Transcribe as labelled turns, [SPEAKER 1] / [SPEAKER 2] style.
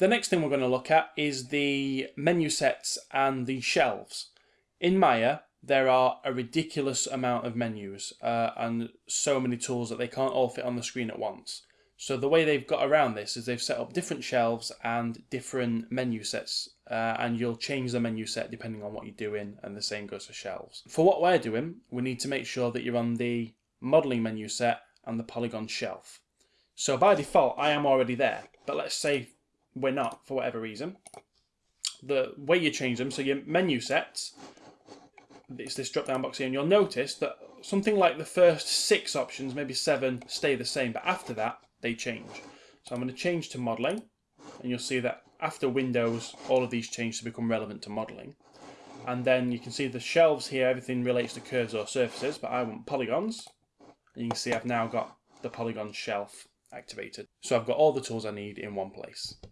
[SPEAKER 1] The next thing we're going to look at is the menu sets and the shelves. In Maya, there are a ridiculous amount of menus uh, and so many tools that they can't all fit on the screen at once. So the way they've got around this is they've set up different shelves and different menu sets uh, and you'll change the menu set depending on what you're doing and the same goes for shelves. For what we're doing, we need to make sure that you're on the modeling menu set and the polygon shelf. So by default, I am already there, but let's say we're not for whatever reason. The way you change them, so your menu sets, it's this drop down box here, and you'll notice that something like the first six options, maybe seven, stay the same, but after that, they change. So I'm going to change to modeling and you'll see that after Windows all of these change to become relevant to modeling. And then you can see the shelves here, everything relates to curves or surfaces, but I want polygons. And you can see I've now got the polygon shelf activated. So I've got all the tools I need in one place.